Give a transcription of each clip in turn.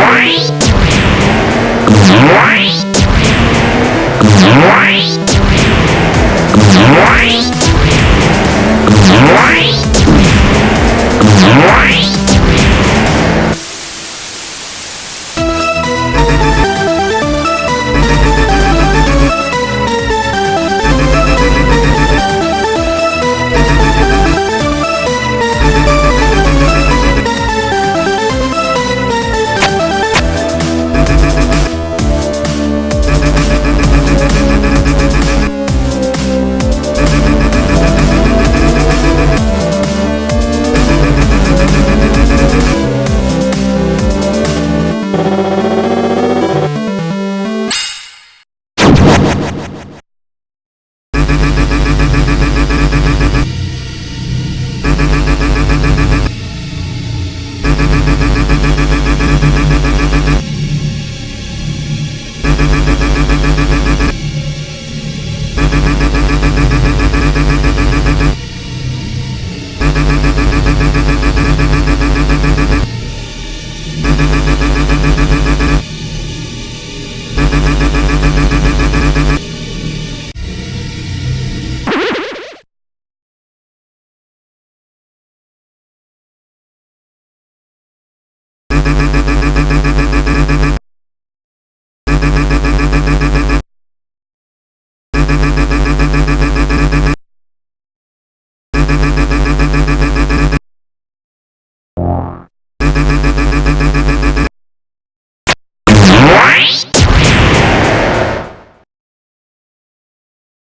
Bye.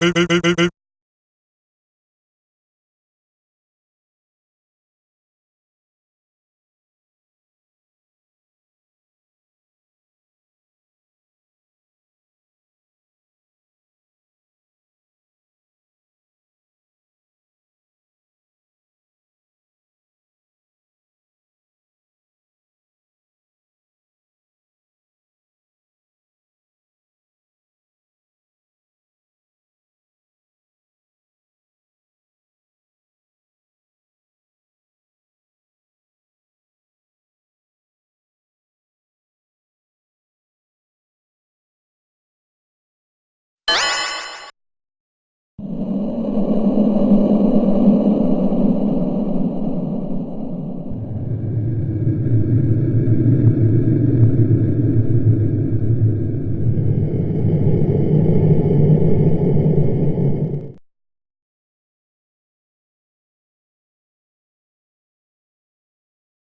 will